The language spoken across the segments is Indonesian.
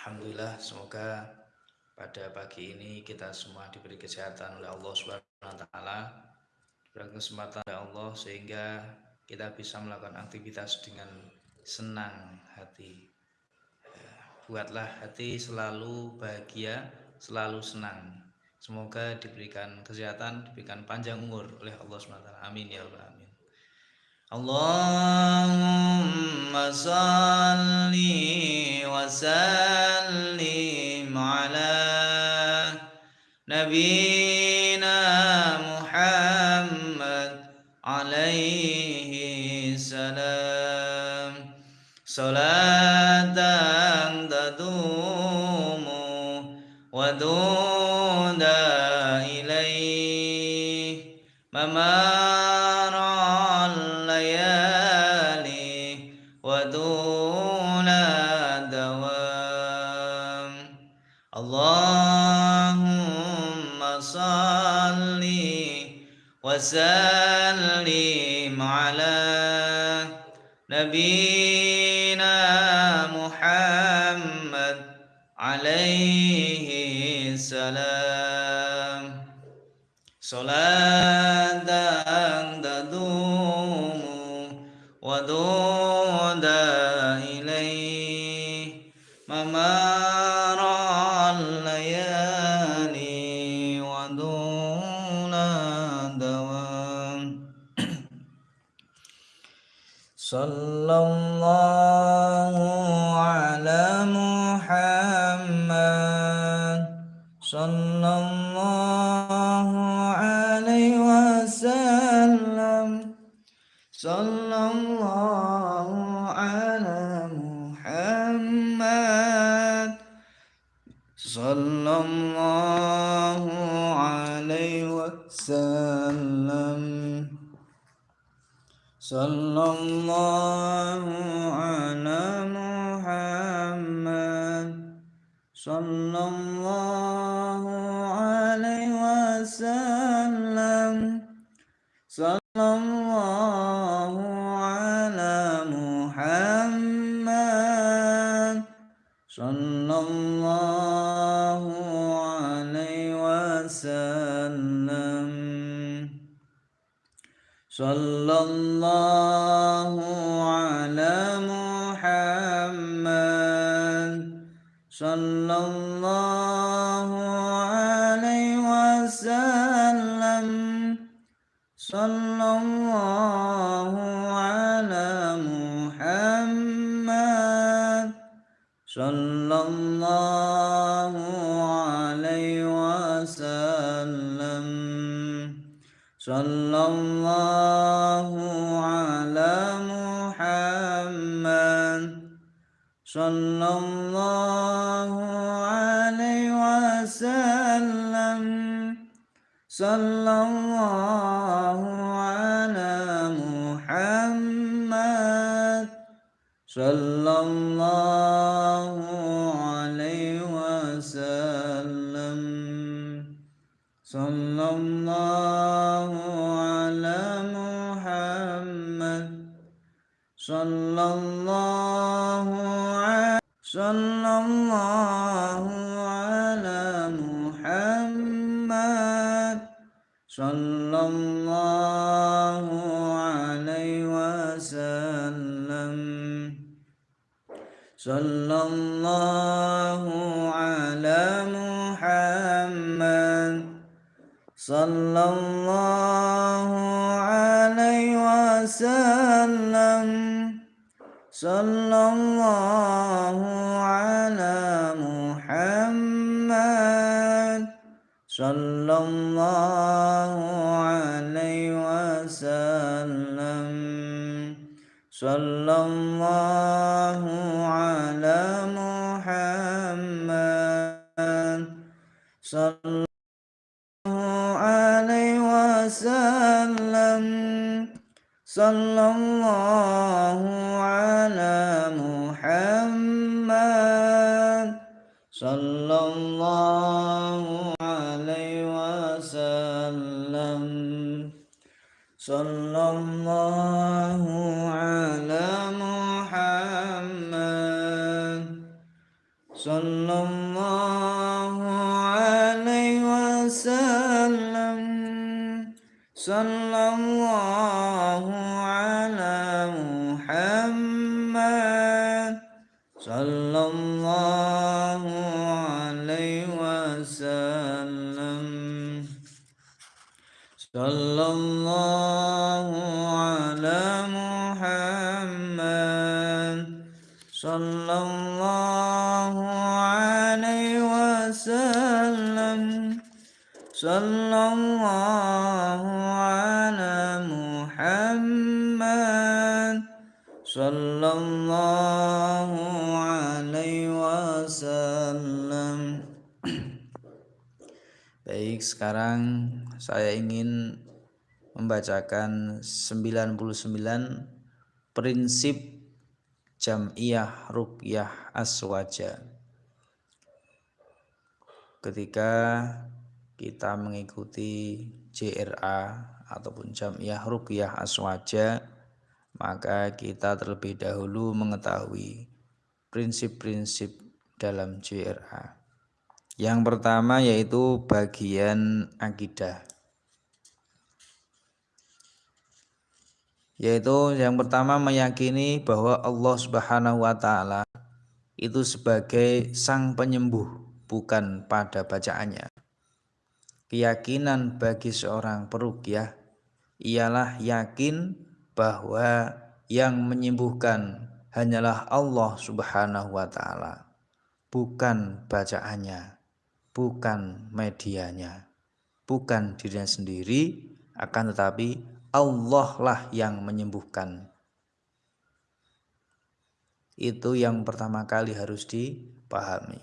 Alhamdulillah semoga pada pagi ini kita semua diberi kesehatan oleh Allah Subhanahu wa. Diberi kesempatan oleh Allah sehingga kita bisa melakukan aktivitas dengan senang hati. Buatlah hati selalu bahagia, selalu senang. Semoga diberikan kesehatan, diberikan panjang umur oleh Allah taala. Amin ya rabbal alamin. اللهم صل وسلم على نبينا وسلم. صلى الله على محمد. صلى الله عليه وسلم. صلى الله على محمد. صلى الله عليه وسلم. صلى الله على محمد. صلى الله عليه وسلم. صلى الله على محمد. صلى الله صلى الله عليه وسلم. صلى الله على محمد. صلى الله عليه وسلم. صلى الله على محمد. صلى الله صلى الله على محمد. صلى الله عليه وسلم. صلى الله على محمد. صلى الله عليه وسلم. صلى الله على محمد. صلى الله عليه وسلم. صلى الله على محمد. صلى الله عليه وسلم. صلى الله صلى الله على محمد. صلى الله عليه وسلم. صلى sallallahu alaihi wasallam Baik, sekarang saya ingin membacakan 99 prinsip jam'iyah ruqyah aswaja. Ketika kita mengikuti JRA ataupun Jamiah Ruqyah Aswaja maka kita terlebih dahulu mengetahui prinsip-prinsip dalam JRA. Yang pertama yaitu bagian akidah. Yaitu yang pertama meyakini bahwa Allah Subhanahu wa taala itu sebagai sang penyembuh bukan pada bacaannya keyakinan bagi seorang perukyah ialah yakin bahwa yang menyembuhkan hanyalah Allah Subhanahu wa taala, bukan bacaannya, bukan medianya, bukan dirinya sendiri, akan tetapi Allah lah yang menyembuhkan. Itu yang pertama kali harus dipahami.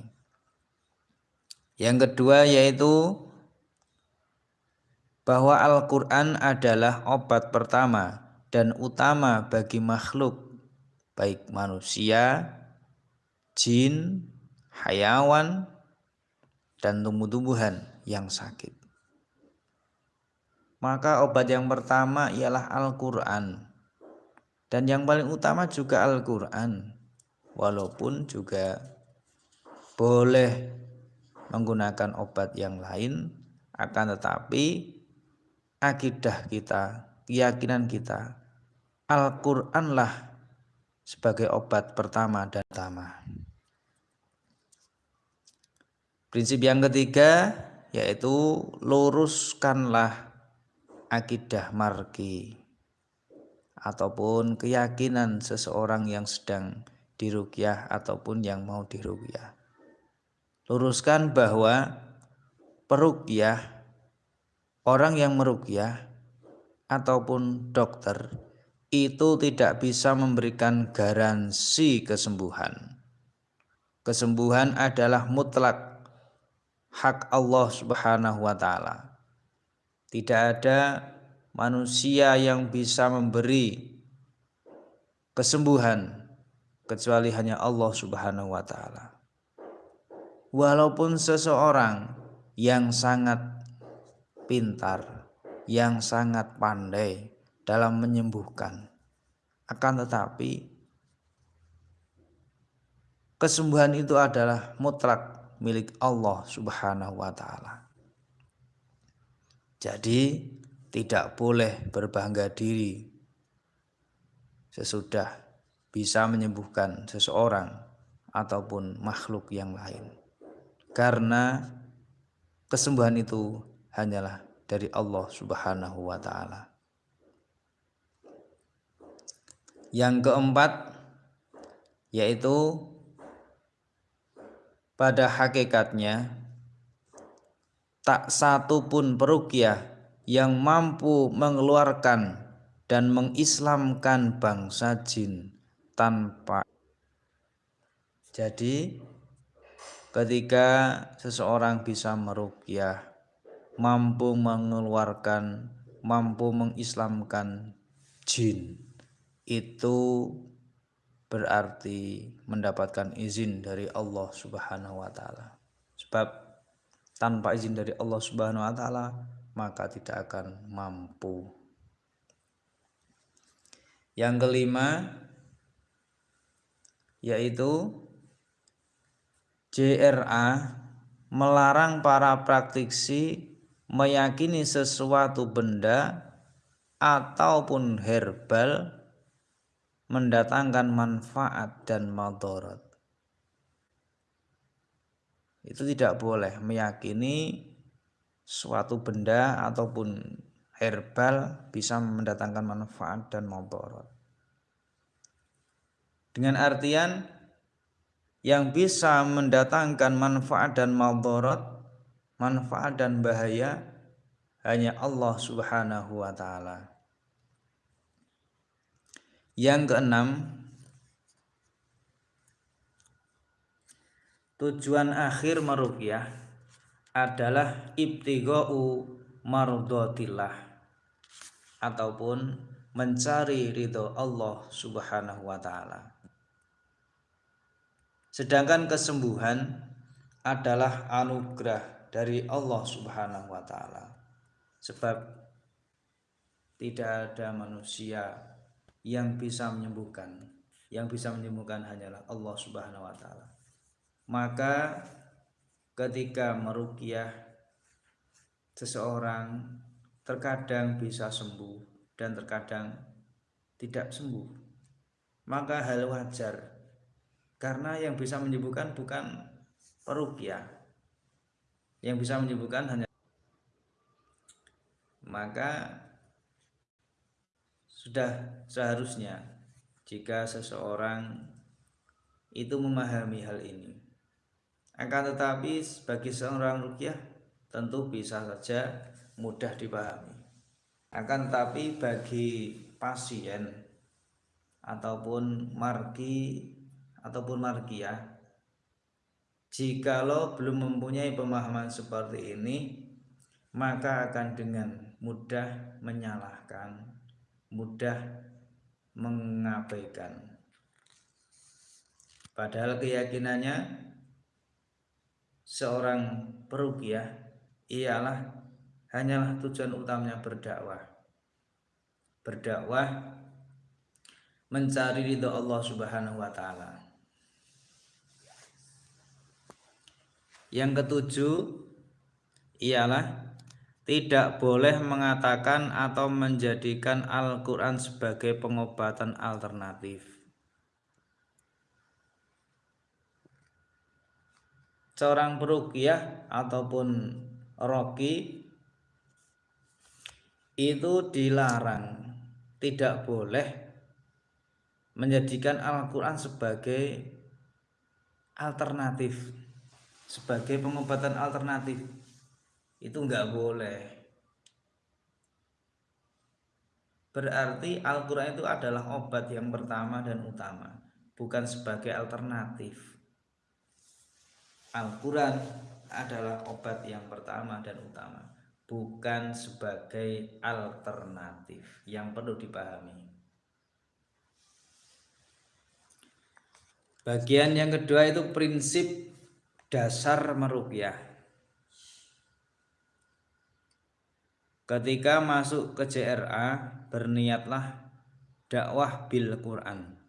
Yang kedua yaitu bahwa Al-Quran adalah obat pertama dan utama bagi makhluk, baik manusia, jin, hayawan, dan tumbuh-tumbuhan yang sakit. Maka obat yang pertama ialah Al-Quran. Dan yang paling utama juga Al-Quran. Walaupun juga boleh menggunakan obat yang lain, akan tetapi akidah kita, keyakinan kita, Al-Qur'anlah sebagai obat pertama dan utama. Prinsip yang ketiga yaitu luruskanlah akidah marki ataupun keyakinan seseorang yang sedang dirukyah ataupun yang mau dirukyah. Luruskan bahwa perukyah orang yang merukyah ataupun dokter itu tidak bisa memberikan garansi kesembuhan. Kesembuhan adalah mutlak hak Allah Subhanahu wa taala. Tidak ada manusia yang bisa memberi kesembuhan kecuali hanya Allah Subhanahu wa taala. Walaupun seseorang yang sangat pintar, yang sangat pandai dalam menyembuhkan. Akan tetapi kesembuhan itu adalah mutlak milik Allah Subhanahu wa taala. Jadi tidak boleh berbangga diri sesudah bisa menyembuhkan seseorang ataupun makhluk yang lain. Karena kesembuhan itu hanyalah dari Allah Subhanahu wa taala. Yang keempat yaitu pada hakikatnya tak satu pun perukiah yang mampu mengeluarkan dan mengislamkan bangsa jin tanpa jadi ketika seseorang bisa merukyah mampu mengeluarkan, mampu mengislamkan jin. Itu berarti mendapatkan izin dari Allah Subhanahu wa taala. Sebab tanpa izin dari Allah Subhanahu wa taala maka tidak akan mampu. Yang kelima yaitu JRA melarang para praktisi meyakini sesuatu benda ataupun herbal mendatangkan manfaat dan madarat. Itu tidak boleh meyakini suatu benda ataupun herbal bisa mendatangkan manfaat dan madarat. Dengan artian yang bisa mendatangkan manfaat dan madarat, manfaat dan bahaya hanya Allah Subhanahu wa taala. Yang keenam, tujuan akhir meruqyah adalah ibtigha'u mardotillah ataupun mencari ridho Allah Subhanahu wa taala. Sedangkan kesembuhan adalah anugerah dari Allah Subhanahu wa taala. Sebab tidak ada manusia yang bisa menyembuhkan. Yang bisa menyembuhkan hanyalah Allah Subhanahu wa taala. Maka ketika meruqyah seseorang terkadang bisa sembuh dan terkadang tidak sembuh. Maka hal wajar karena yang bisa menyembuhkan bukan perukia yang bisa menyembuhkan hanya maka sudah seharusnya jika seseorang itu memahami hal ini. Akan tetapi bagi seorang rukyah tentu bisa saja mudah dipahami. Akan tetapi bagi pasien ataupun margi ataupun margiyah jikalau belum mempunyai pemahaman seperti ini maka akan dengan mudah menyalahkan mudah mengabaikan. Padahal keyakinannya seorang perukiah ialah hanyalah tujuan utamanya berdakwah. Berdakwah mencari ridho Allah Subhanahu wa taala Yang ketujuh ialah tidak boleh mengatakan atau menjadikan Al-Quran sebagai pengobatan alternatif. Seorang perukiah ataupun roki itu dilarang, tidak boleh menjadikan Al-Quran sebagai alternatif sebagai pengobatan alternatif. Itu enggak boleh. Berarti Al-Quran itu adalah obat yang pertama dan utama bukan sebagai alternatif. Al-Quran adalah obat yang pertama dan utama bukan sebagai alternatif. Yang perlu dipahami. Bagian yang kedua itu prinsip dasar merukyah. Ketika masuk ke JRA berniatlah dakwah bil Quran.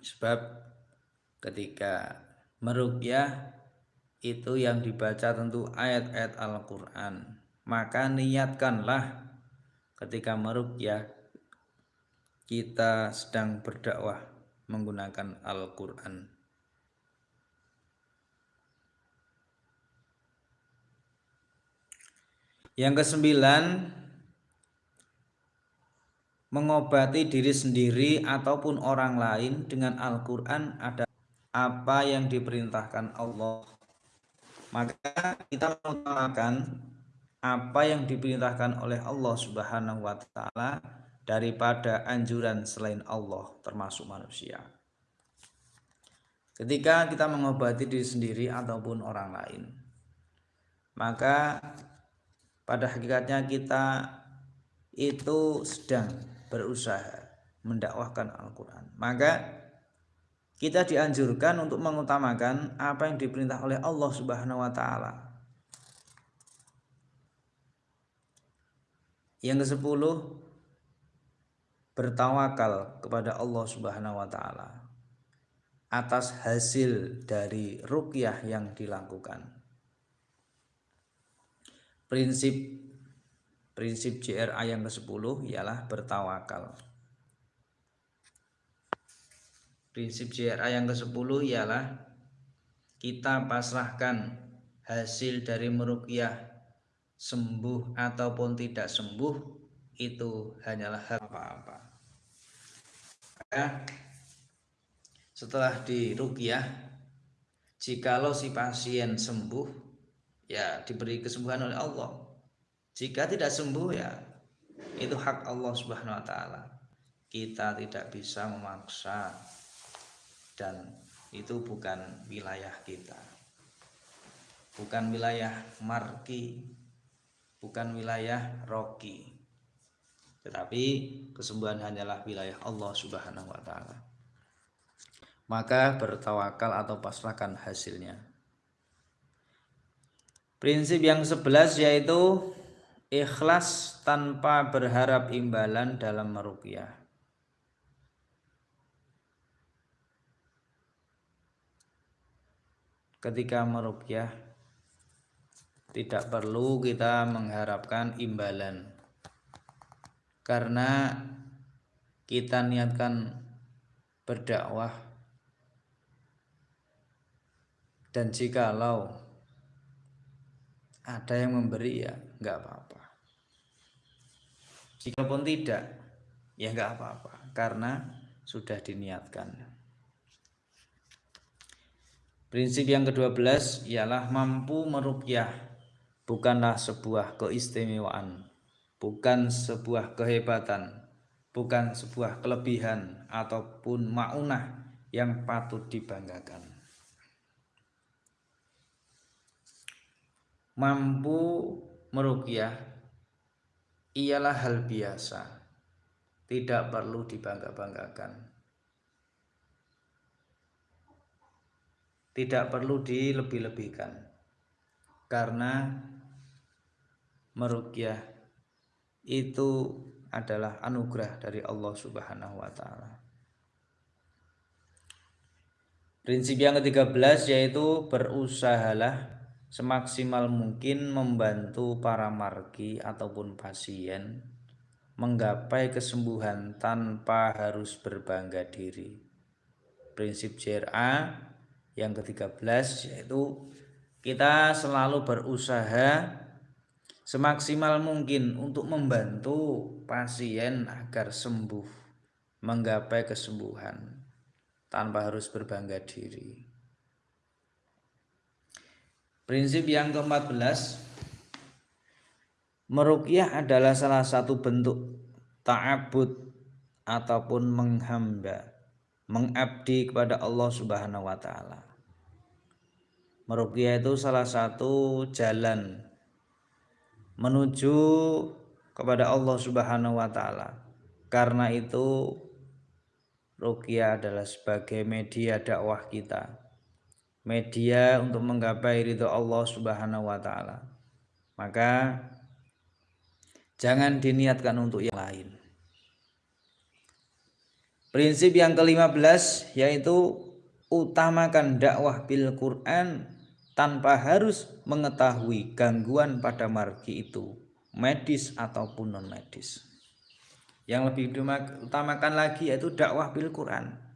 Sebab ketika merukyah itu yang dibaca tentu ayat-ayat Al-Quran. Maka niatkanlah ketika merukyah kita sedang berdakwah menggunakan Al-Quran Yang kesembilan, mengobati diri sendiri ataupun orang lain dengan Al-Quran ada apa yang diperintahkan Allah. Maka kita mengutamakan apa yang diperintahkan oleh Allah Subhanahu wa taala daripada anjuran selain Allah termasuk manusia. Ketika kita mengobati diri sendiri ataupun orang lain, maka pada hakikatnya kita itu sedang berusaha mendakwahkan Al-Quran maka kita dianjurkan untuk mengutamakan apa yang diperintah oleh Allah Subhanahu wa taala. Yang ke-10 bertawakal kepada Allah Subhanahu wa taala. atas hasil dari rukyah yang dilakukan. Prinsip prinsip JRA yang ke-10 ialah bertawakal. Prinsip JRA yang ke-10 ialah kita pasrahkan hasil dari merukyah sembuh ataupun tidak sembuh itu hanyalah hak apa-apa. setelah dirukyah jikalau si pasien sembuh ya diberi kesembuhan oleh Allah. Jika tidak sembuh ya itu hak Allah Subhanahu wa taala. Kita tidak bisa memaksa dan itu bukan wilayah kita. Bukan wilayah marki bukan wilayah roki. Tetapi kesembuhan hanyalah wilayah Allah Subhanahu wa taala. Maka bertawakal atau pasrahkan hasilnya. Prinsip yang sebelas yaitu ikhlas tanpa berharap imbalan dalam merukyah. Ketika merukyah tidak perlu kita mengharapkan imbalan karena kita niatkan berdakwah dan jikalau ada yang memberi ya nggak apa-apa. Jika pun tidak ya nggak apa-apa karena sudah diniatkan. Prinsip yang ke-12 ialah mampu merukyah bukanlah sebuah keistimewaan bukan sebuah kehebatan bukan sebuah kelebihan ataupun maunah yang patut dibanggakan mampu merukyah ialah hal biasa. Tidak perlu dibangga-banggakan. Tidak perlu dilebih-lebihkan. Karena merukyah itu adalah anugerah dari Allah Subhanahu wa taala. Prinsip yang ke-13 yaitu berusahalah semaksimal mungkin membantu para margi ataupun pasien menggapai kesembuhan tanpa harus berbangga diri. Prinsip JRA yang ke-13 yaitu kita selalu berusaha semaksimal mungkin untuk membantu pasien agar sembuh, menggapai kesembuhan tanpa harus berbangga diri. Prinsip yang ke-14 Merukyah adalah salah satu bentuk ta'abud ataupun menghamba, mengabdi kepada Allah Subhanahu wa taala. Merukyah itu salah satu jalan menuju kepada Allah Subhanahu wa taala. Karena itu rukyah adalah sebagai media dakwah kita media untuk menggapai ridho Allah Subhanahu wa taala. Maka jangan diniatkan untuk yang lain. Prinsip yang ke-15 yaitu utamakan dakwah bil Quran tanpa harus mengetahui gangguan pada margi itu, medis ataupun non medis. Yang lebih utamakan lagi yaitu dakwah bil Quran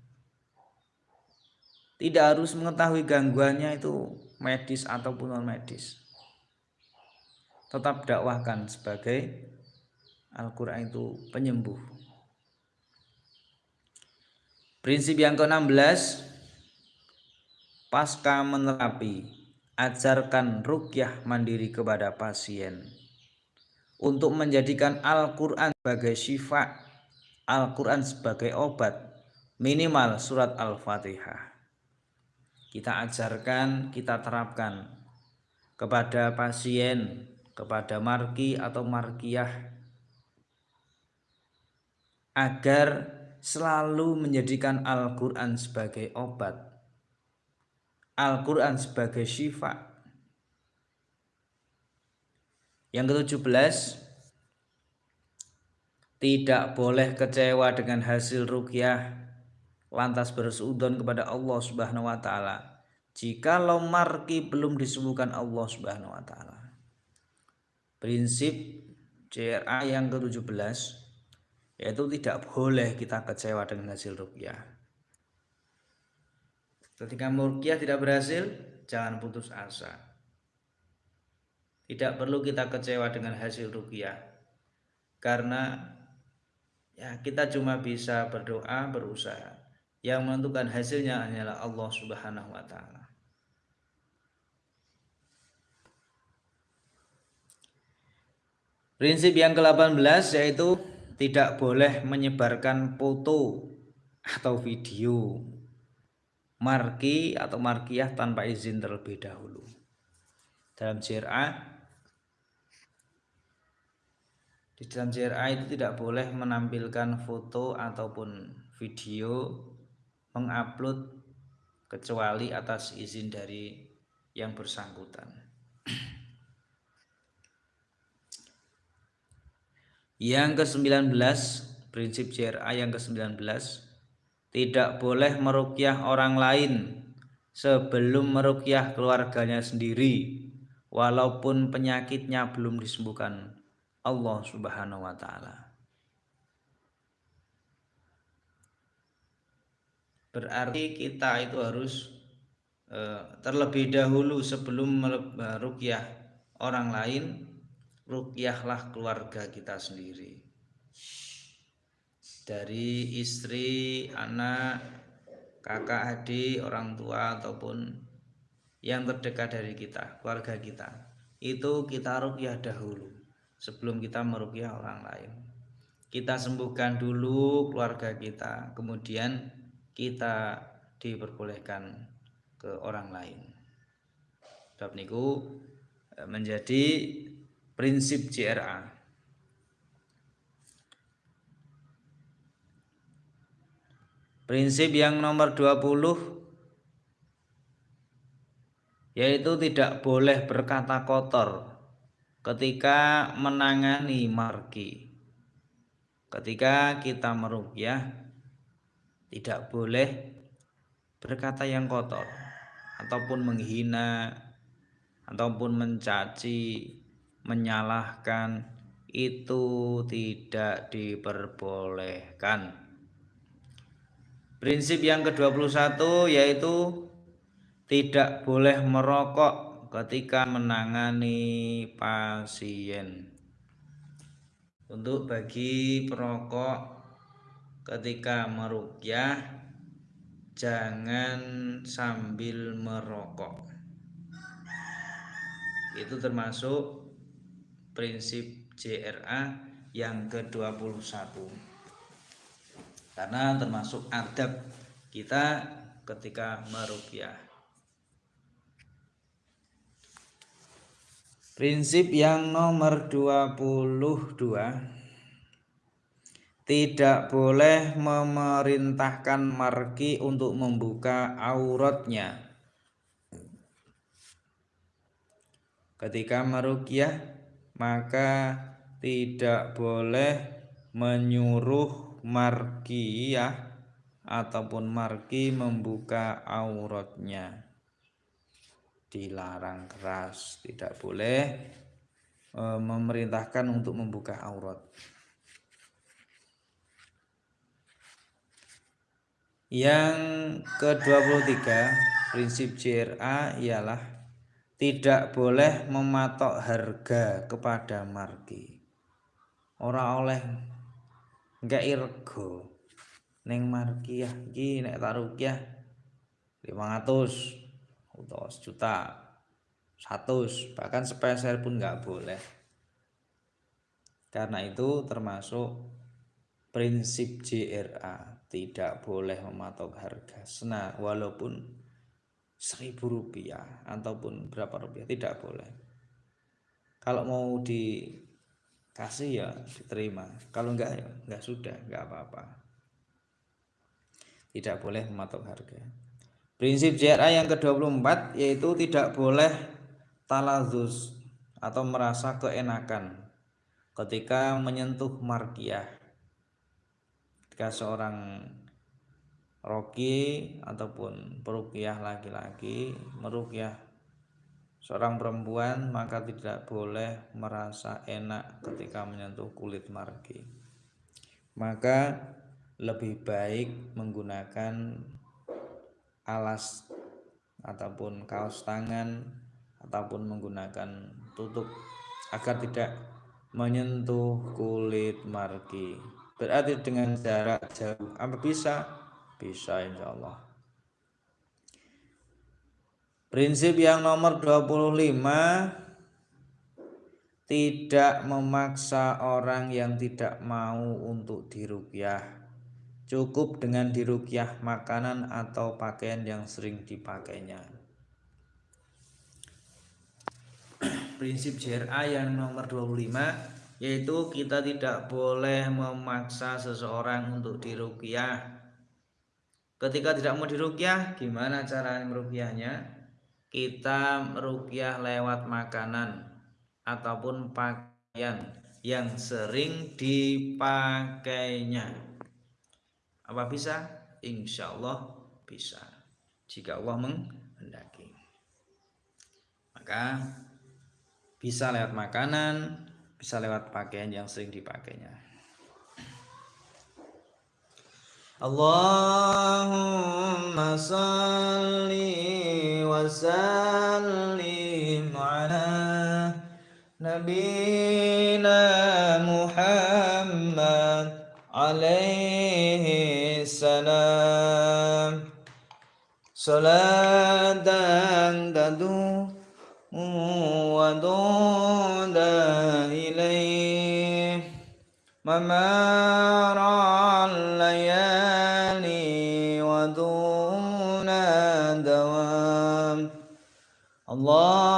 tidak harus mengetahui gangguannya itu medis ataupun non medis tetap dakwahkan sebagai Al-Quran itu penyembuh. Prinsip yang ke-16 pasca menerapi ajarkan rukyah mandiri kepada pasien. Untuk menjadikan Al-Quran sebagai syifa Al-Quran sebagai obat minimal surat Al-Fatihah kita ajarkan, kita terapkan kepada pasien, kepada marki atau markiah agar selalu menjadikan Al-Quran sebagai obat Al-Quran sebagai syifa. Yang ke-17 tidak boleh kecewa dengan hasil rukyah lantas bersudon kepada Allah Subhanahu wa taala jikalau marki belum disembuhkan Allah Subhanahu wa taala. Prinsip CRA yang ke-17 yaitu tidak boleh kita kecewa dengan hasil rukyah. Ketika rukyah tidak berhasil, jangan putus asa. Tidak perlu kita kecewa dengan hasil rukyah. Karena ya kita cuma bisa berdoa, berusaha. Yang menentukan hasilnya hanyalah Allah Subhanahu wa taala. Prinsip yang ke-18 yaitu tidak boleh menyebarkan foto atau video marki atau markiah tanpa izin terlebih dahulu. Dalam JRA di dalam JRA itu tidak boleh menampilkan foto ataupun video mengupload kecuali atas izin dari yang bersangkutan. Yang ke-19, prinsip JRA yang ke-19, tidak boleh merukyah orang lain sebelum merukyah keluarganya sendiri walaupun penyakitnya belum disembuhkan Allah Subhanahu wa taala. Berarti kita itu harus eh, terlebih dahulu sebelum merukyah orang lain rukyahlah keluarga kita sendiri dari istri, anak, kakak, adik, orang tua ataupun yang terdekat dari kita, keluarga kita. Itu kita rukyah dahulu sebelum kita merukyah orang lain. Kita sembuhkan dulu keluarga kita, kemudian kita diperbolehkan ke orang lain. Sebab niku eh, menjadi prinsip CRA. Prinsip yang nomor 20 yaitu tidak boleh berkata kotor ketika menangani marki. Ketika kita merukyah tidak boleh berkata yang kotor ataupun menghina ataupun mencaci menyalahkan itu tidak diperbolehkan. Prinsip yang ke-21 yaitu tidak boleh merokok ketika menangani pasien. Untuk bagi perokok ketika merukyah jangan sambil merokok. Itu termasuk prinsip JRA yang ke-21 karena termasuk adab kita ketika merupiah prinsip yang nomor 22 tidak boleh memerintahkan marki untuk membuka auratnya. Ketika merukyah maka tidak boleh menyuruh markiyah ataupun marki membuka auratnya. Dilarang keras tidak boleh e, memerintahkan untuk membuka aurat yang ke-23 prinsip CRA ialah tidak boleh mematok harga kepada margi. Ora oleh enggak irgo neng margi ya iki nek tarukyah 500 atau juta 100 bahkan sepeser pun nggak boleh. Karena itu termasuk prinsip JRA tidak boleh mematok harga sena walaupun seribu rupiah ataupun berapa rupiah tidak boleh. Kalau mau dikasih ya diterima kalau enggak ya enggak sudah enggak apa-apa. Tidak boleh mematok harga. Prinsip JRA yang ke-24 yaitu tidak boleh talazus atau merasa keenakan ketika menyentuh markiah ketika seorang roki ataupun perukiah laki-laki merukiah seorang perempuan maka tidak boleh merasa enak ketika menyentuh kulit margi. Maka lebih baik menggunakan alas ataupun kaos tangan ataupun menggunakan tutup agar tidak menyentuh kulit margi berarti dengan jarak jauh apa bisa. Bisa insya Allah prinsip yang nomor 25 tidak memaksa orang yang tidak mau untuk dirukyah. Cukup dengan dirukyah makanan atau pakaian yang sering dipakainya. Prinsip JRA yang nomor 25 yaitu kita tidak boleh memaksa seseorang untuk dirukyah ketika tidak mau dirukyah gimana cara merukyahnya kita merukyah lewat makanan ataupun pakaian yang sering dipakainya. Apa bisa? Insya Allah bisa. Jika Allah menghendaki. Maka bisa lewat makanan, bisa lewat pakaian yang sering dipakainya. Allahumma salli wa sallim ala nabina Muhammad alaihi salam salatan tadu wa ممار الليالي ودون دوام. اللهم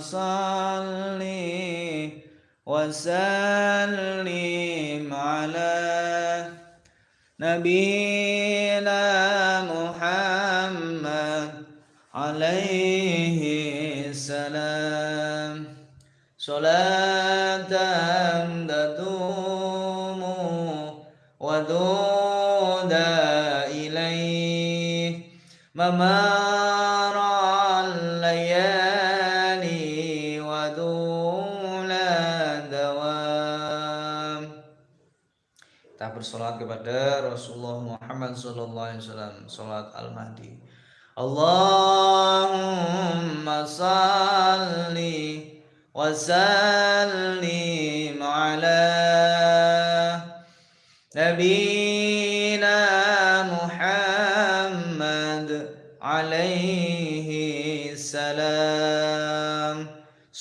صل وسلم على نبينا محمد عليه السلام. صلاة ممار الليالي ودون دوام kita bersolat kepada Rasulullah Muhammad Sallallahu Alaihi Wasallam Salat Al-Mahdi Allahumma salli wa sallim ala Nabina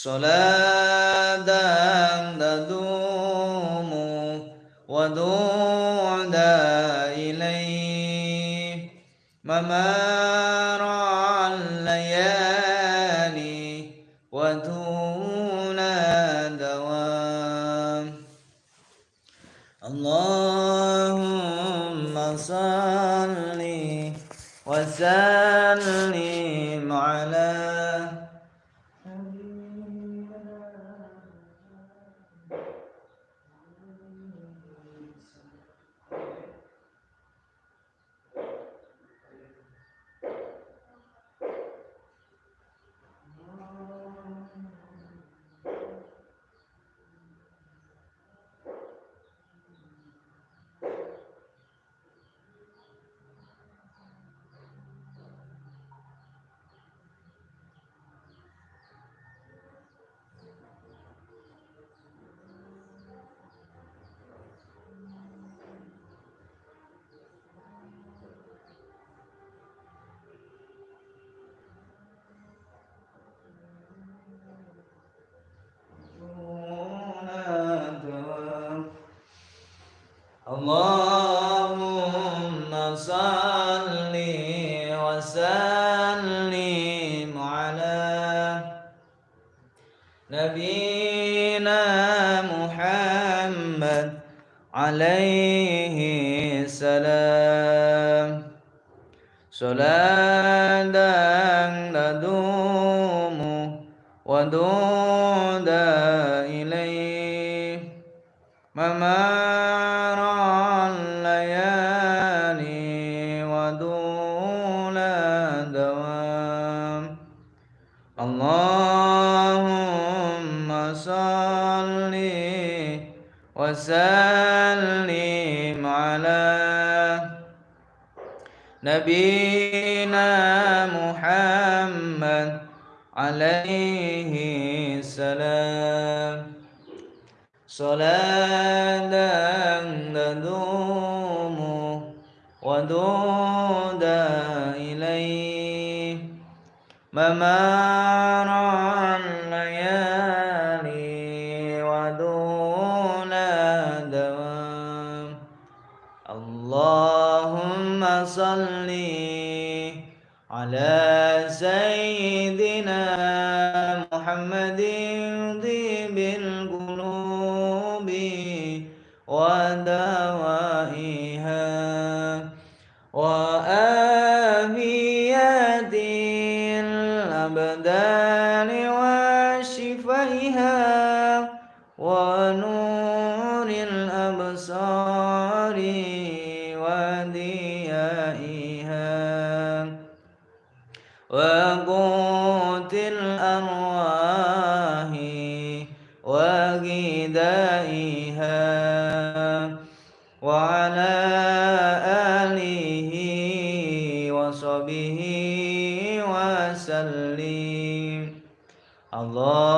Salatan tadumu wa du'da ilaih وغذائها وعلى آله وصحبه وسلم. اللهم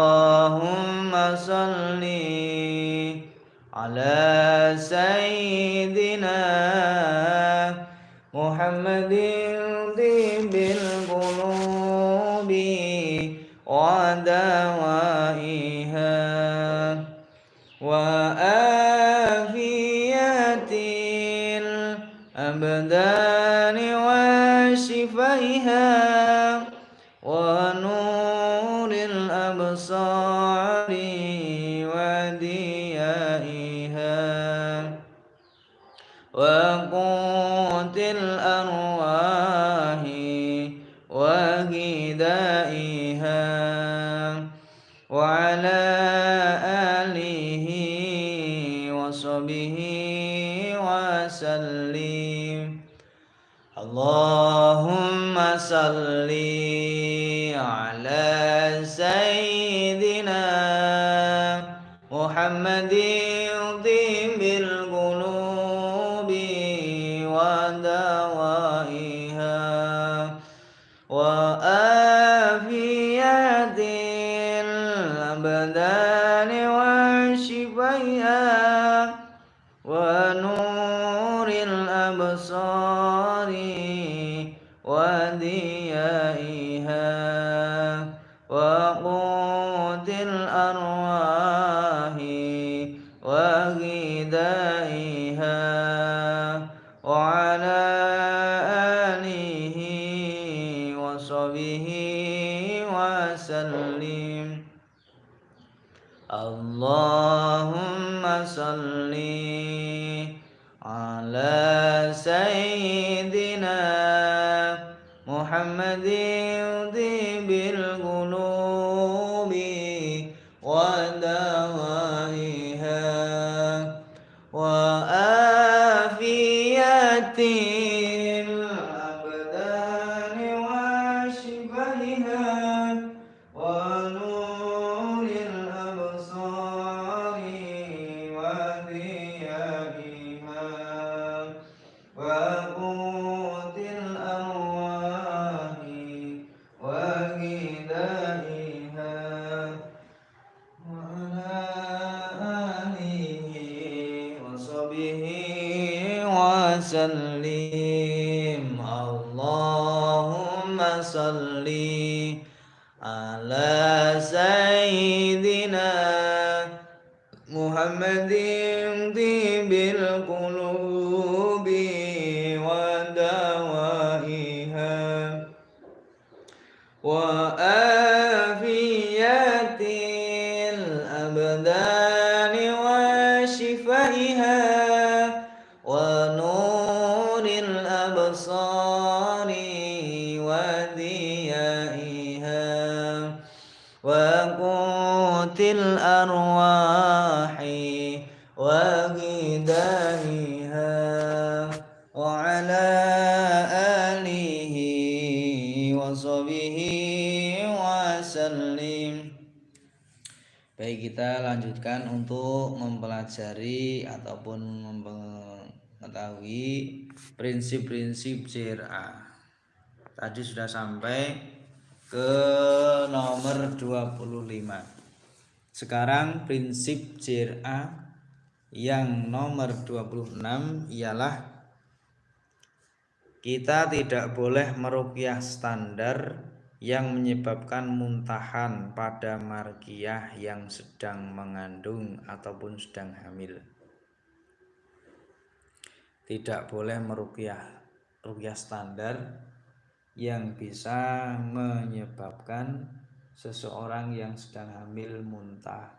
على سيدنا محمد prinsip-prinsip CRA. Tadi sudah sampai ke nomor 25. Sekarang prinsip CRA yang nomor 26 ialah kita tidak boleh merukyah standar yang menyebabkan muntahan pada margiah yang sedang mengandung ataupun sedang hamil. Tidak boleh merukyah rukyah standar yang bisa menyebabkan seseorang yang sedang hamil muntah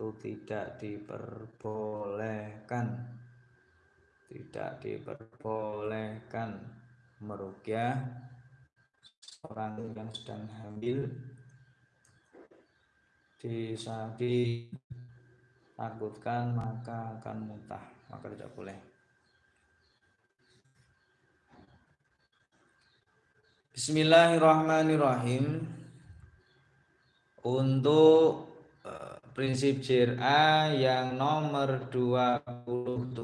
itu tidak diperbolehkan. Tidak diperbolehkan merukyah orang yang sedang hamil ditakutkan maka akan muntah maka tidak boleh Bismillahirrahmanirrahim. Untuk uh, prinsip JRA yang nomor 27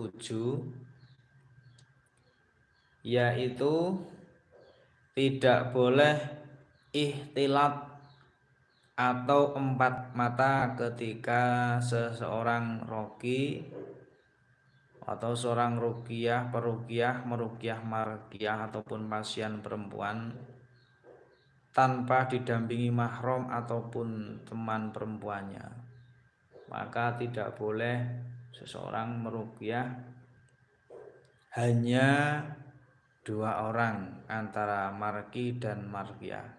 yaitu tidak boleh ihtilat atau empat mata ketika seseorang roki atau seorang rukiah perukiah merukiah markiah ataupun pasien perempuan tanpa didampingi mahram ataupun teman perempuannya. Maka tidak boleh seseorang merukiah hanya dua orang antara marki dan markiah.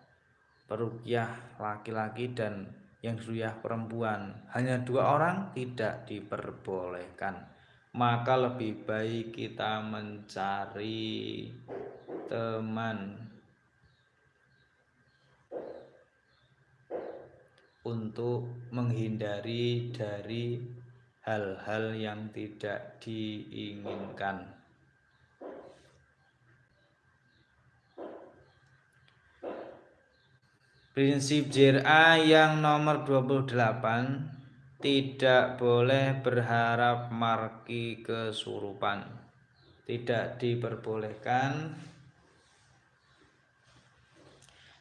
Perukiah laki-laki dan yang suyah perempuan. Hanya dua orang tidak diperbolehkan maka lebih baik kita mencari teman. Untuk menghindari dari hal-hal yang tidak diinginkan. Prinsip JRA yang nomor 28 tidak boleh berharap marki kesurupan. Tidak diperbolehkan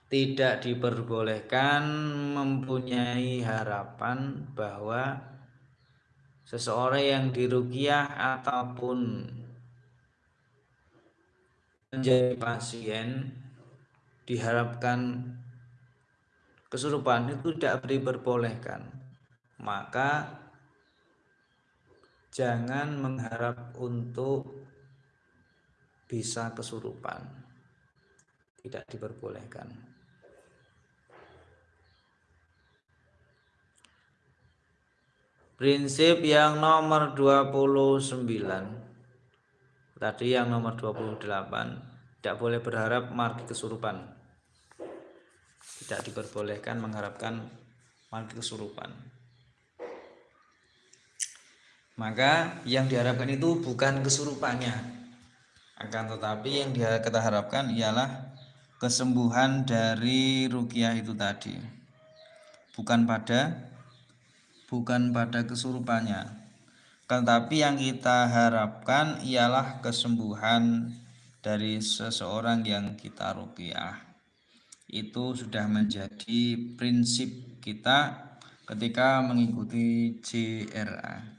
tidak diperbolehkan mempunyai harapan bahwa seseorang yang dirugiah ataupun menjadi pasien diharapkan kesurupan itu tidak diperbolehkan maka jangan mengharap untuk bisa kesurupan. Tidak diperbolehkan. Prinsip yang nomor 29 tadi yang nomor 28 tidak boleh berharap margi kesurupan. Tidak diperbolehkan mengharapkan mati kesurupan maka yang diharapkan itu bukan kesurupannya. Akan tetapi yang kita harapkan ialah kesembuhan dari rukiah itu tadi. Bukan pada bukan pada kesurupannya. Tetapi yang kita harapkan ialah kesembuhan dari seseorang yang kita rukiah. Itu sudah menjadi prinsip kita ketika mengikuti CRA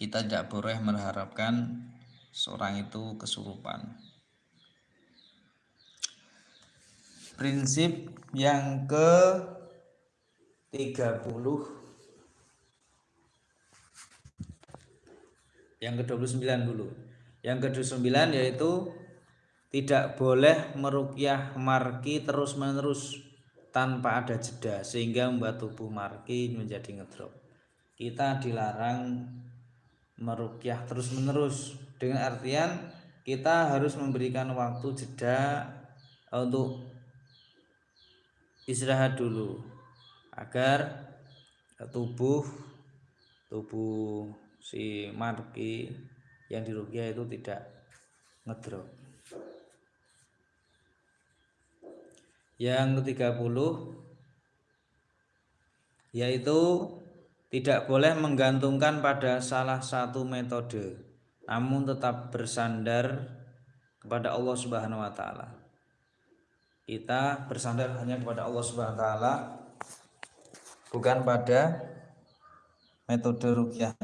kita tidak boleh mengharapkan seorang itu kesurupan. Prinsip yang ke 30 yang ke 29 dulu yang ke 29 yaitu tidak boleh merukyah marki terus-menerus tanpa ada jeda sehingga membuat tubuh marki menjadi ngedrop. Kita dilarang merukyah terus-menerus dengan artian kita harus memberikan waktu jeda untuk istirahat dulu agar tubuh tubuh si marki yang dirukyah itu tidak ngedrop. Yang ke-30 yaitu tidak boleh menggantungkan pada salah satu metode namun tetap bersandar kepada Allah Subhanahu wa taala. Kita bersandar hanya kepada Allah Subhanahu wa taala bukan pada metode rukyah.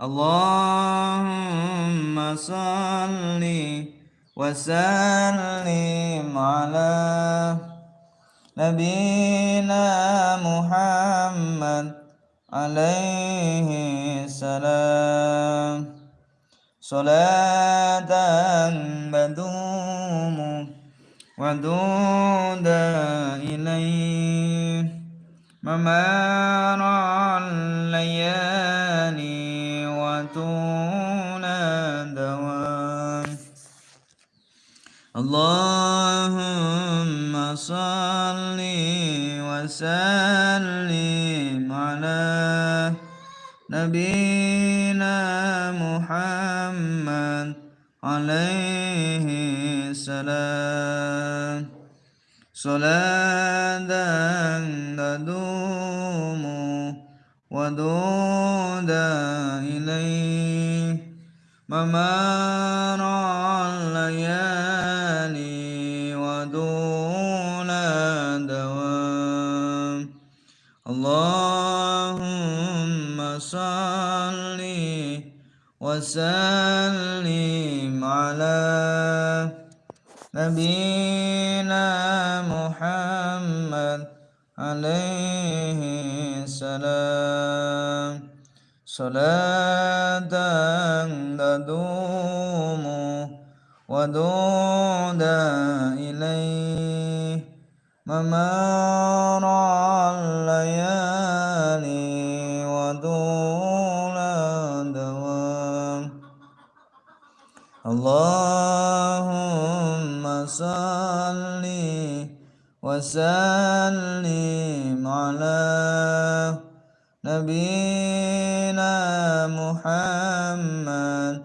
Allahumma salli wa sallim ala نبينا محمد عليه السلام. صلاة بدوم ودود إليه. ممار الليالي وطول دوام الله صل وسلم على نبينا محمد عليه السلام. صلاة تدوم ودود إليه. ممار وسلم على نبينا محمد عليه السلام. صلاة تدوم ودود إليه. ممار اللهم صل وسلم على نبينا محمد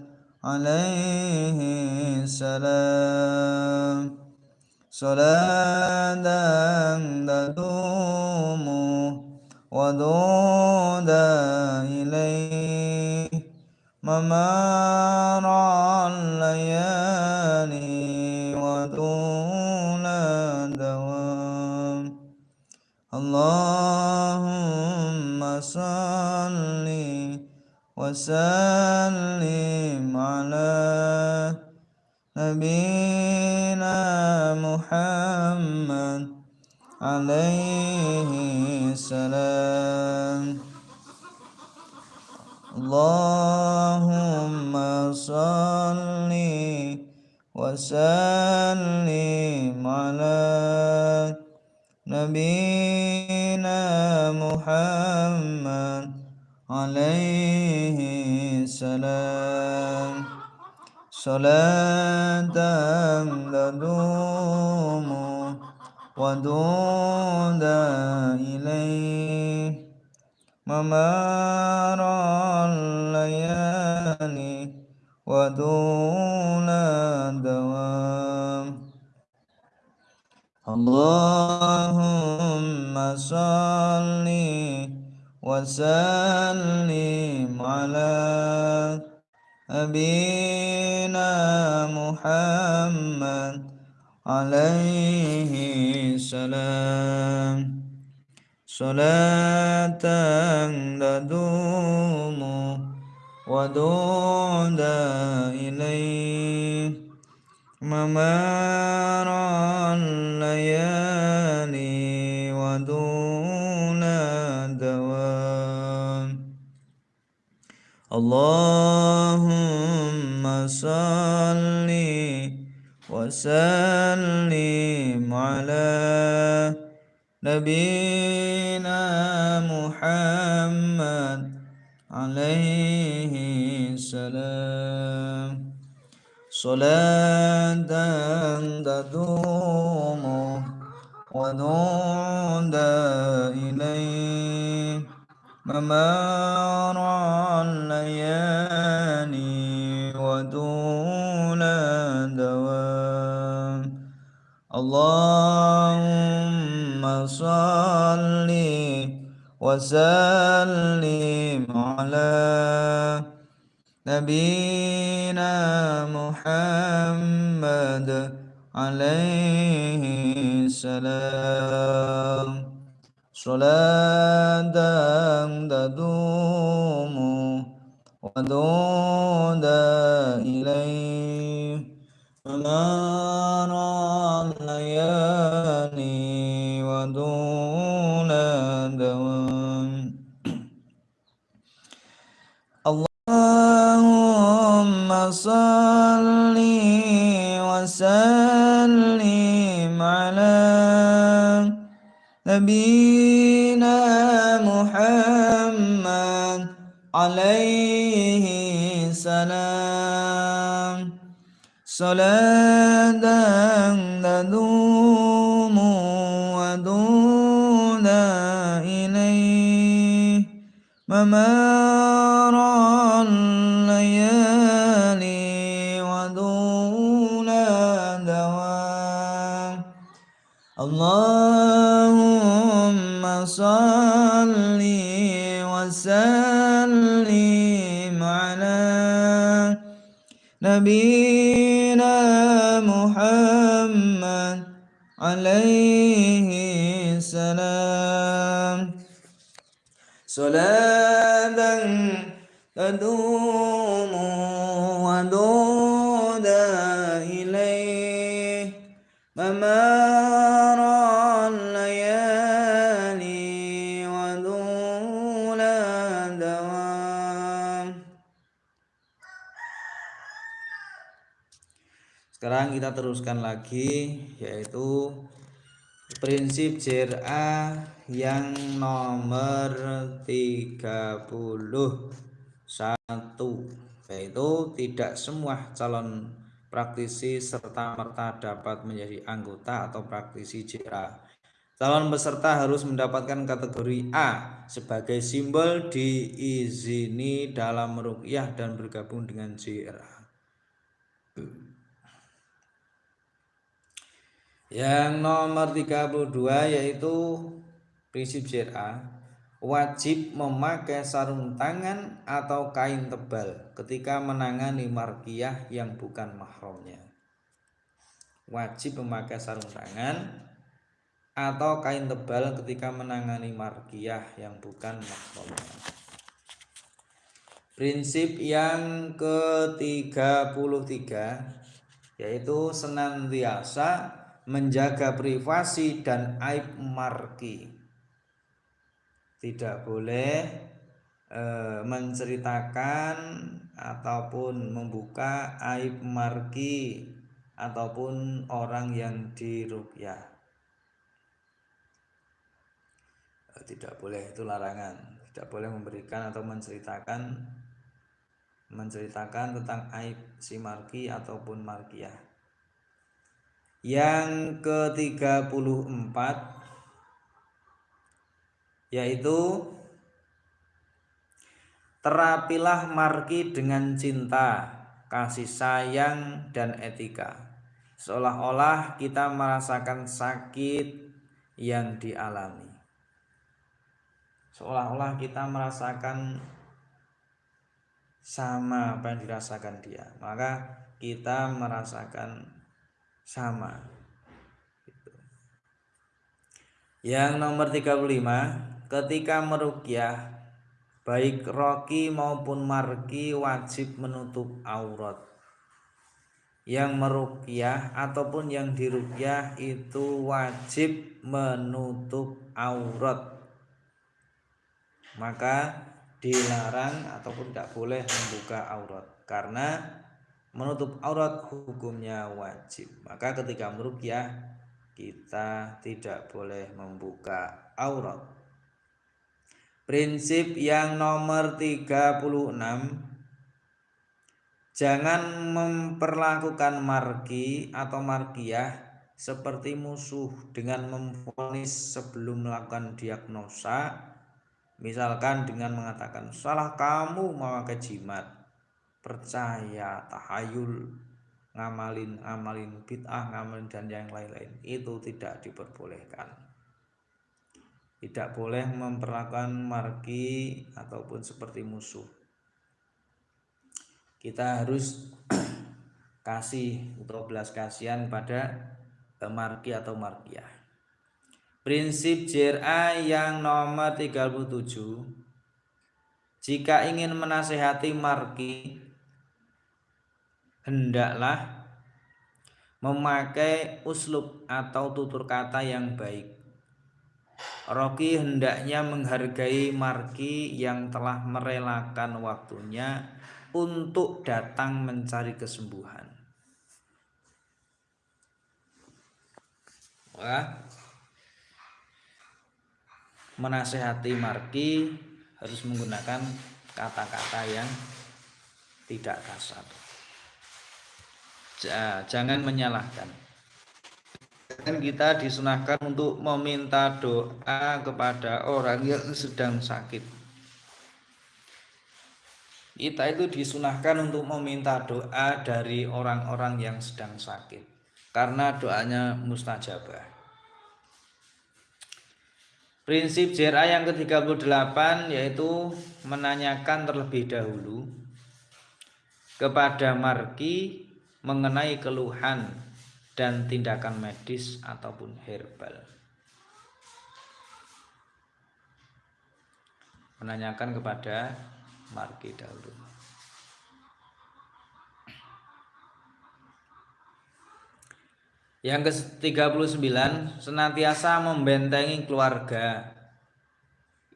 عليه السلام. صلاة تدوم ودود إليه. ممار وسلم على نبينا محمد عليه السلام. اللهم صل وسلم على نبينا محمد عليه السلام. صلاة تدوم ودود إليه. ممار الليالي ودون الدوام. اللهم صل وسلم على أبينا محمد عليه السلام. صلاة تدوم ودود إليه. ممار اللهم صل وسلم على نبينا محمد عليه السلام. صلاة تدوم ونود إليه. ممار الليالي ودون دوام اللهم صل وسلم على نبينا محمد عليه السلام. صلاة تدوم ودود إليه. منار الليالي ودون دوام. اللهم صل نبينا محمد عليه السلام. صلاة تدوم ودون إليه. ممار نبينا محمد عليه السلام. صلاة تدوم teruskan lagi yaitu prinsip JRA yang nomor 31 yaitu tidak semua calon praktisi serta merta dapat menjadi anggota atau praktisi JRA. Calon peserta harus mendapatkan kategori A sebagai simbol diizini dalam merukyah dan bergabung dengan JRA. Yang nomor 32 yaitu prinsip JRA wajib memakai sarung tangan atau kain tebal ketika menangani markiyah yang bukan mahramnya. Wajib memakai sarung tangan atau kain tebal ketika menangani markiyah yang bukan mahramnya. Prinsip yang ke-33 yaitu senantiasa menjaga privasi dan aib marki. Tidak boleh e, menceritakan ataupun membuka aib marki ataupun orang yang dirukyah. E, tidak boleh itu larangan. Tidak boleh memberikan atau menceritakan menceritakan tentang aib si marki ataupun markiyah yang ke-34 yaitu terapilah marki dengan cinta, kasih sayang dan etika. Seolah-olah kita merasakan sakit yang dialami. Seolah-olah kita merasakan sama apa yang dirasakan dia. Maka kita merasakan sama. Gitu. yang nomor 35 ketika merukyah baik roki maupun marki wajib menutup aurat. Yang merukyah ataupun yang dirukyah itu wajib menutup aurat. Maka dilarang ataupun tidak boleh membuka aurat. Karena menutup aurat hukumnya wajib. Maka ketika merukyah kita tidak boleh membuka aurat. Prinsip yang nomor 36 jangan memperlakukan marki atau markiyah seperti musuh dengan memfonis sebelum melakukan diagnosa misalkan dengan mengatakan salah kamu memakai jimat percaya, tahayul, ngamalin, ngamalin bid'ah, ngamalin dan yang lain-lain itu tidak diperbolehkan. Tidak boleh memperlakukan marki ataupun seperti musuh. Kita harus kasih atau belas kasihan pada marki atau markiah. Prinsip JRA yang nomor 37 jika ingin menasehati marki hendaklah memakai uslub atau tutur kata yang baik. Rocky hendaknya menghargai marki yang telah merelakan waktunya untuk datang mencari kesembuhan. Wah, menasehati marki harus menggunakan kata-kata yang tidak kasar. Jangan menyalahkan. Dan kita disunahkan untuk meminta doa kepada orang yang sedang sakit. Kita itu disunahkan untuk meminta doa dari orang-orang yang sedang sakit. Karena doanya mustajabah. Prinsip JRA yang ke-38 yaitu menanyakan terlebih dahulu kepada marki mengenai keluhan dan tindakan medis ataupun herbal. Menanyakan kepada marki dahulu. Yang ke-39 senantiasa membentengi keluarga,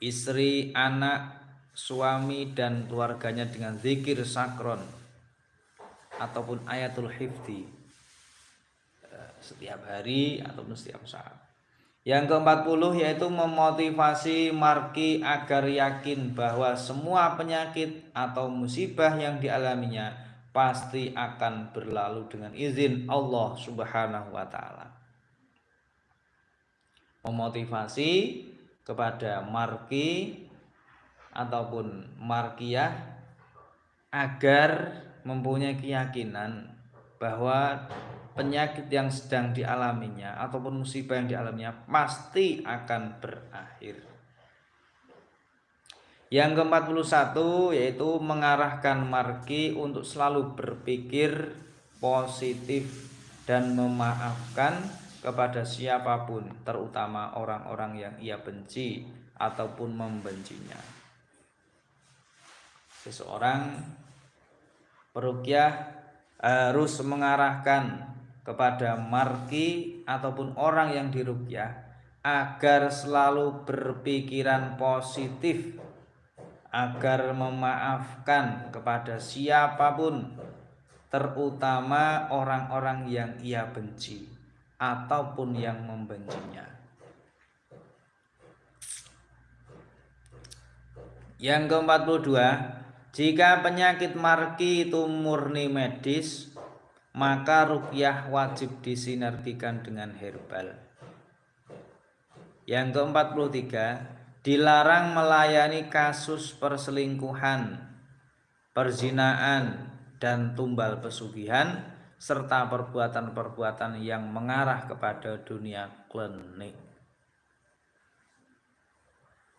istri, anak, suami dan keluarganya dengan zikir sakron ataupun ayatul hifdi eh, setiap hari ataupun setiap saat. Yang ke-40 yaitu memotivasi marki agar yakin bahwa semua penyakit atau musibah yang dialaminya pasti akan berlalu dengan izin Allah Subhanahu wa taala. Memotivasi kepada marki ataupun markiyah agar mempunyai keyakinan bahwa penyakit yang sedang dialaminya ataupun musibah yang dialaminya pasti akan berakhir. Yang ke-41 yaitu mengarahkan marki untuk selalu berpikir positif dan memaafkan kepada siapa pun, terutama orang-orang yang ia benci ataupun membencinya. Seseorang perukyah harus mengarahkan kepada marki ataupun orang yang dirukyah agar selalu berpikiran positif agar memaafkan kepada siapa pun terutama orang-orang yang ia benci ataupun yang membencinya. Yang ke-42, jika penyakit marki itu murni medis, maka rukyah wajib disinergikan dengan herbal. Yang ke-43, dilarang melayani kasus perselingkuhan, perzinaan, dan tumbal pesugihan serta perbuatan-perbuatan yang mengarah kepada dunia klinik.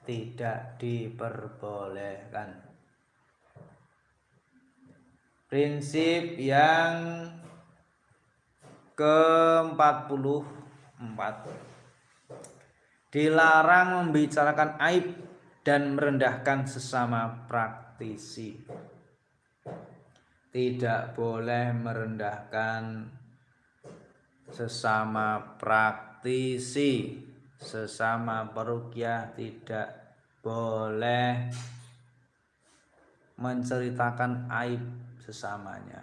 Tidak diperbolehkan. Prinsip yang ke-44 dilarang membicarakan aib dan merendahkan sesama praktisi. Tidak boleh merendahkan sesama praktisi, sesama perukyah tidak boleh menceritakan aib sesamanya.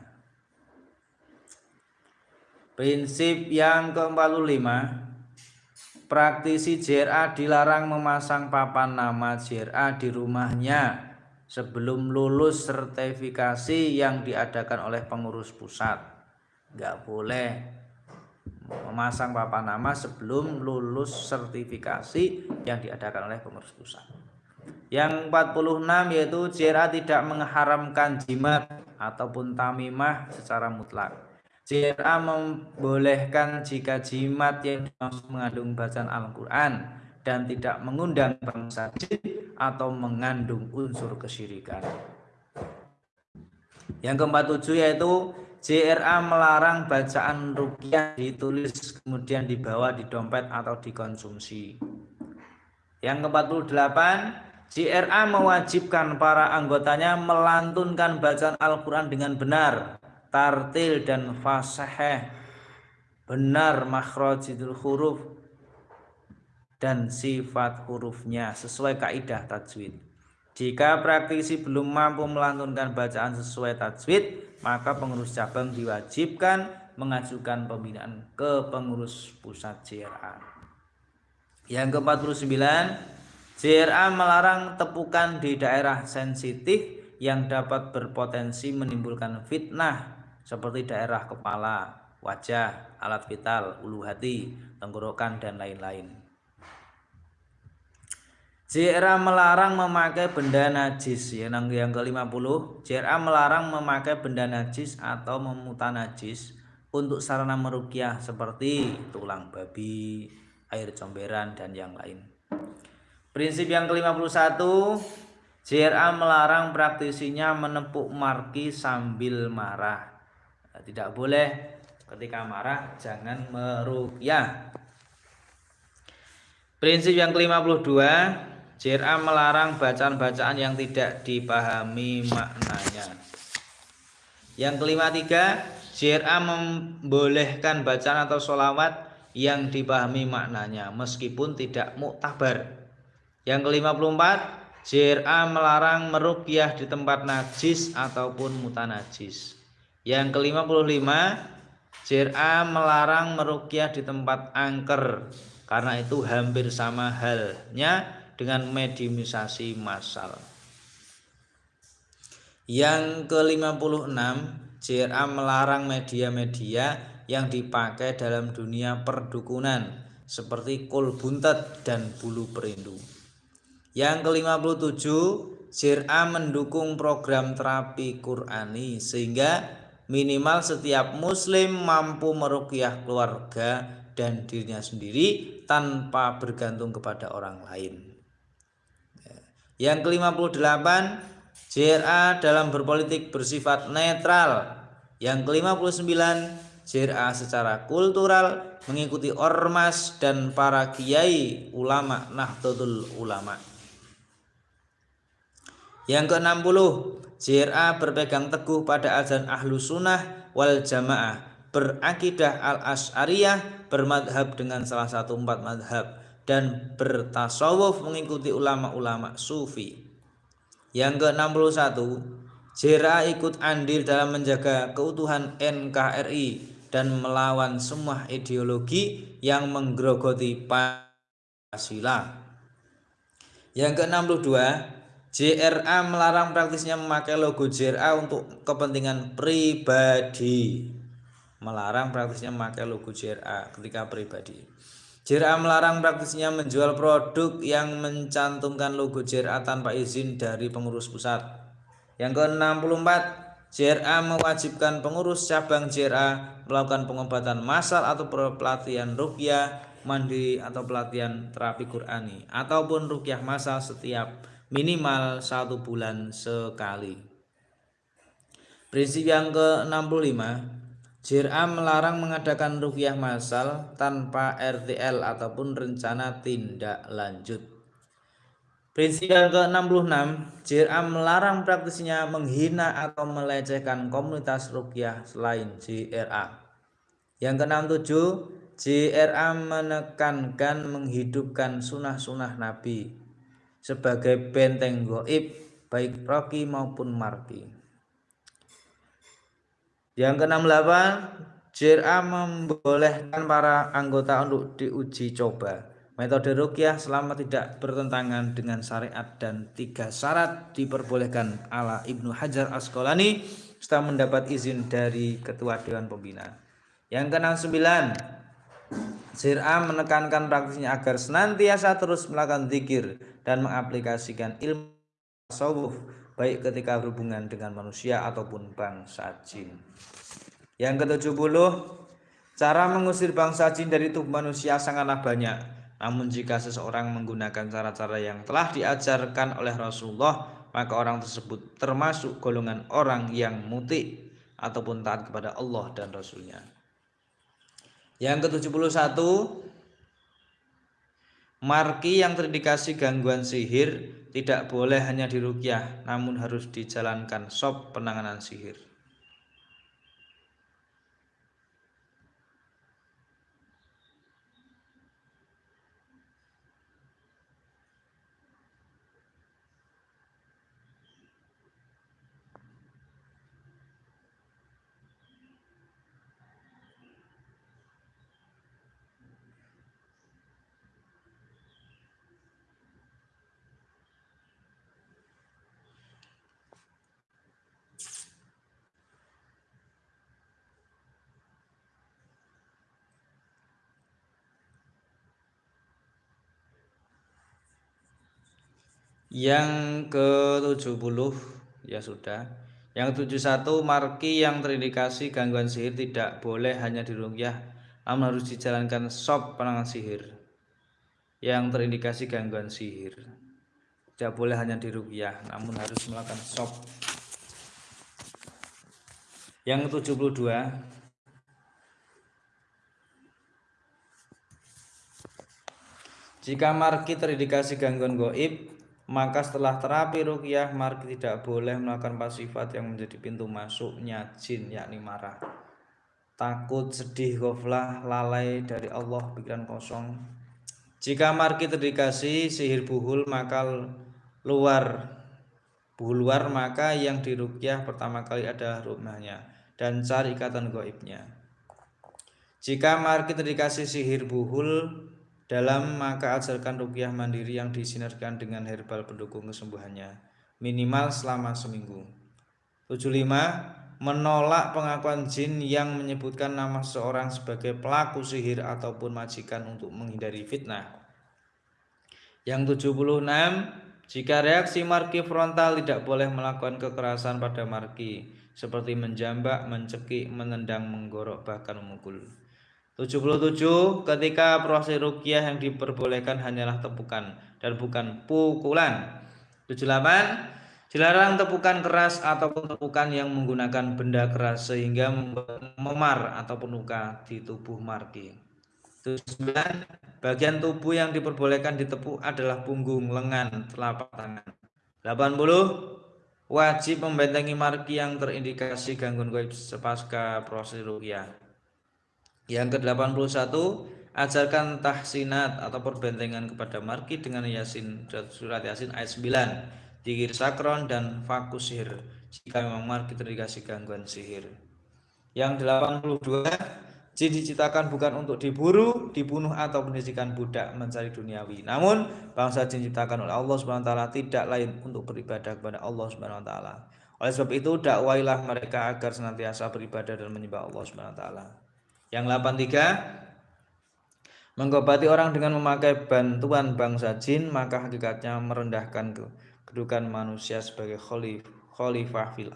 Prinsip yang ke-45 praktisi JRA dilarang memasang papan nama JRA di rumahnya sebelum lulus sertifikasi yang diadakan oleh pengurus pusat. Nggak boleh memasang papan nama sebelum lulus sertifikasi yang diadakan oleh pengurus pusat. Yang 46 yaitu JRA tidak mengharamkan jimat ataupun tamimah secara mutlak. JRA membolehkan jika jimat yang mengandung bacaan Al-Quran dan tidak mengundang bangsa jin atau mengandung unsur kesyirikan. Yang keempat tujuh yaitu JRA melarang bacaan rukyah ditulis kemudian dibawa di dompet atau dikonsumsi. Yang ke-48, JRA mewajibkan para anggotanya melantunkan bacaan Al-Quran dengan benar, tartil dan fasaheh, benar makhrajidul huruf dan sifat hurufnya sesuai kaidah tajwid. Jika praktisi belum mampu melantunkan bacaan sesuai tajwid, maka pengurus cabang diwajibkan mengajukan pembinaan ke pengurus pusat JRA. Yang ke-49, JRA melarang tepukan di daerah sensitif yang dapat berpotensi menimbulkan fitnah seperti daerah kepala, wajah, alat vital, ulu hati, tenggorokan, dan lain-lain. JRA melarang memakai benda najis ya, yang yang ke-50 JRA melarang memakai benda najis atau memuta najis untuk sarana merukyah seperti tulang babi, air comberan dan yang lain. Prinsip yang ke-51 JRA melarang praktisinya menepuk marki sambil marah. Nah, tidak boleh ketika marah jangan merukyah. Prinsip yang ke-52 JRA melarang bacaan-bacaan yang tidak dipahami maknanya. Yang kelima tiga, JRA membolehkan bacaan atau sholawat yang dipahami maknanya meskipun tidak muktabar. Yang kelima puluh empat, JRA melarang merukyah di tempat najis ataupun mutanajis. Yang kelima puluh lima, JRA melarang merukyah di tempat angker karena itu hampir sama halnya dengan mediumisasi massal. Yang ke-56, JRA melarang media-media yang dipakai dalam dunia perdukunan seperti kol buntet dan bulu perindu. Yang ke-57, JRA mendukung program terapi Qurani sehingga minimal setiap muslim mampu merukyah keluarga dan dirinya sendiri tanpa bergantung kepada orang lain. Yang ke-58, JRA dalam berpolitik bersifat netral. Yang ke-59, JRA secara kultural mengikuti ormas dan para kiai ulama Nahdlatul Ulama. Yang ke-60, JRA berpegang teguh pada azan ahlu sunnah wal jamaah, berakidah al-as'ariyah, bermadhab dengan salah satu empat madhab, dan bertasawuf mengikuti ulama-ulama sufi. Yang ke-61, JRA ikut andil dalam menjaga keutuhan NKRI dan melawan semua ideologi yang menggerogoti Pancasila. Yang ke-62, JRA melarang praktisnya memakai logo JRA untuk kepentingan pribadi. Melarang praktisnya memakai logo JRA ketika pribadi. JRA melarang praktisnya menjual produk yang mencantumkan logo JRA tanpa izin dari pengurus pusat. Yang ke-64, JRA mewajibkan pengurus cabang JRA melakukan pengobatan massal atau pelatihan rukyah mandi atau pelatihan terapi Qurani ataupun rukyah massal setiap minimal satu bulan sekali. Prinsip yang ke-65 JRA melarang mengadakan rukyah massal tanpa RTL ataupun rencana tindak lanjut. Prinsip yang ke-66, JRA melarang praktisinya menghina atau melecehkan komunitas rukyah selain JRA. Yang ke-67, JRA menekankan menghidupkan sunah-sunah Nabi sebagai benteng goib baik roki maupun marki. Yang ke-68, JRA membolehkan para anggota untuk diuji coba. Metode rukyah selama tidak bertentangan dengan syariat dan tiga syarat diperbolehkan ala Ibnu Hajar Asqalani setelah mendapat izin dari Ketua Dewan Pembina. Yang ke-69, JRA menekankan praktisnya agar senantiasa terus melakukan zikir dan mengaplikasikan ilmu tasawuf baik ketika berhubungan dengan manusia ataupun bangsa jin. Yang ke-70, cara mengusir bangsa jin dari tubuh manusia sangatlah banyak. Namun jika seseorang menggunakan cara-cara yang telah diajarkan oleh Rasulullah, maka orang tersebut termasuk golongan orang yang muti ataupun taat kepada Allah dan Rasulnya. Yang ke-71, marki yang terindikasi gangguan sihir tidak boleh hanya dirukyah, namun harus dijalankan sop penanganan sihir. Yang ke-70 ya sudah. Yang 71 marki yang terindikasi gangguan sihir tidak boleh hanya dirukyah namun harus dijalankan sop penanganan sihir. Yang terindikasi gangguan sihir tidak boleh hanya dirukyah namun harus melakukan sop. Yang ke-72 Jika marki terindikasi gangguan goib maka setelah terapi rukyah marki tidak boleh melakukan pasifat yang menjadi pintu masuknya jin yakni marah. Takut sedih goflah lalai dari Allah pikiran kosong. Jika marki terdikasi sihir buhul maka luar. Buhul luar maka yang dirukyah pertama kali adalah rumahnya dan cari ikatan goibnya. Jika marki terdikasi sihir buhul dalam maka ajarkan rukyah mandiri yang disinergikan dengan herbal pendukung kesembuhannya minimal selama seminggu. 75. Menolak pengakuan jin yang menyebutkan nama seorang sebagai pelaku sihir ataupun majikan untuk menghindari fitnah. Yang 76. Jika reaksi marki frontal tidak boleh melakukan kekerasan pada marki seperti menjambak, mencekik, menendang, menggorok, bahkan memukul. 77 ketika proses rukyah yang diperbolehkan hanyalah tepukan dan bukan pukulan. 78 dilarang tepukan keras ataupun tepukan yang menggunakan benda keras sehingga memar ataupun luka di tubuh marki 79 bagian tubuh yang diperbolehkan ditepuk adalah punggung lengan telapak tangan. 80 wajib membentengi marki yang terindikasi gangguan goib sepasca proses rukyah yang ke-81, ajarkan tahsinat atau perbentengan kepada marki dengan Yasin surat Yasin ayat 9, dikir sakron dan fakus sihir jika memang marki terindikasi gangguan sihir. Yang 82, jin diciptakan bukan untuk diburu, dibunuh atau pendidikan budak mencari duniawi. Namun bangsa jin diciptakan oleh Allah Subhanahu wa taala tidak lain untuk beribadah kepada Allah Subhanahu wa taala. Oleh sebab itu dakwailah mereka agar senantiasa beribadah dan menyembah Allah Subhanahu wa taala. Yang 83 Mengobati orang dengan memakai bantuan bangsa jin maka hakikatnya merendahkan kedudukan manusia sebagai khalifah fil.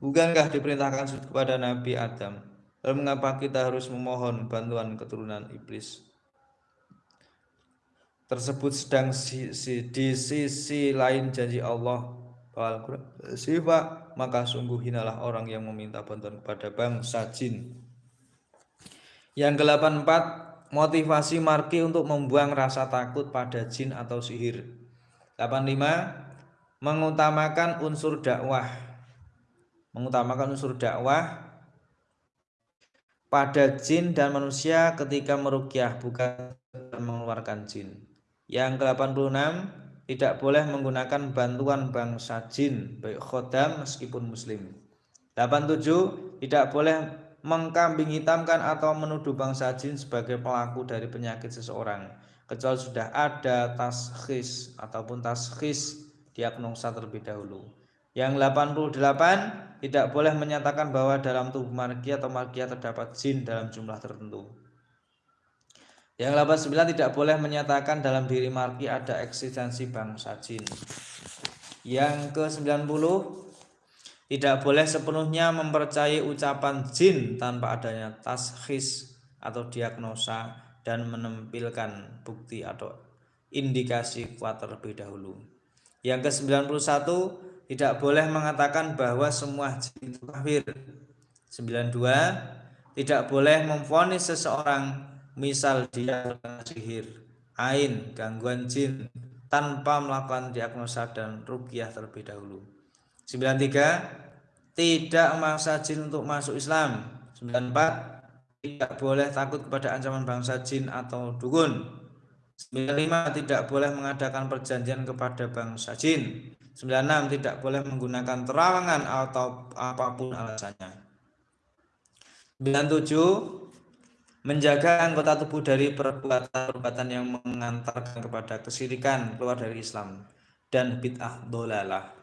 Bukankah diperintahkan kepada Nabi Adam? Lalu mengapa kita harus memohon bantuan keturunan iblis? Tersebut sedang si, si, di sisi lain janji Allah sifat maka sungguh hinalah orang yang meminta bantuan kepada bangsa jin. Yang ke-84, motivasi marki untuk membuang rasa takut pada jin atau sihir. 85, mengutamakan unsur dakwah. Mengutamakan unsur dakwah pada jin dan manusia ketika merukyah bukan mengeluarkan jin. Yang ke-86, tidak boleh menggunakan bantuan bangsa jin baik khodam meskipun muslim. 87, tidak boleh mengkambing hitamkan atau menuduh bangsa jin sebagai pelaku dari penyakit seseorang kecuali sudah ada taskhis ataupun taskhis diagnosa terlebih dahulu. Yang 88 tidak boleh menyatakan bahwa dalam tubuh markia atau markia terdapat jin dalam jumlah tertentu. Yang 89 tidak boleh menyatakan dalam diri marki ada eksistensi bangsa jin. Yang ke-90 tidak boleh sepenuhnya mempercayai ucapan jin tanpa adanya taskhis atau diagnosa dan menampilkan bukti atau indikasi kuat terlebih dahulu. Yang ke-91 tidak boleh mengatakan bahwa semua jin itu kafir. 92 tidak boleh memfonis seseorang misal dia sihir, ain, gangguan jin tanpa melakukan diagnosa dan rukyah terlebih dahulu. 93 tidak memaksa jin untuk masuk Islam. 94 tidak boleh takut kepada ancaman bangsa jin atau dukun. 95 tidak boleh mengadakan perjanjian kepada bangsa jin. 96 tidak boleh menggunakan terawangan atau apa pun alasannya. 97 menjaga anggota tubuh dari perbuatan-perbuatan yang mengantarkan kepada kesirikan keluar dari Islam dan bid'ah dolalah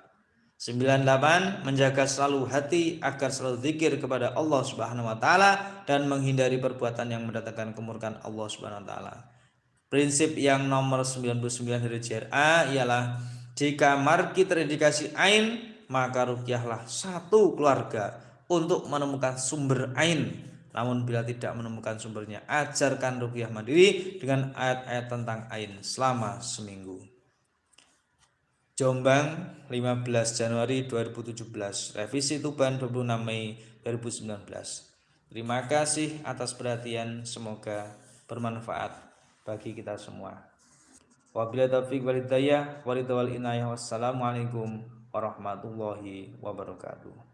98 menjaga selalu hati agar selalu zikir kepada Allah Subhanahu wa taala dan menghindari perbuatan yang mendatangkan kemurkaan Allah Subhanahu wa taala. Prinsip yang nomor 99 dari JRA ialah jika marki terindikasi ain maka rukyahlah satu keluarga untuk menemukan sumber ain. Namun bila tidak menemukan sumbernya, ajarkan rukyah mandiri dengan ayat-ayat tentang ain selama seminggu. Jombang 15 Januari 2017 Revisi Tuban 26 Mei 2019 Terima kasih atas perhatian. Semoga bermanfaat bagi kita semua. Wabillahi taufiq walhidayah Wassalamualaikum warahmatullahi wabarakatuh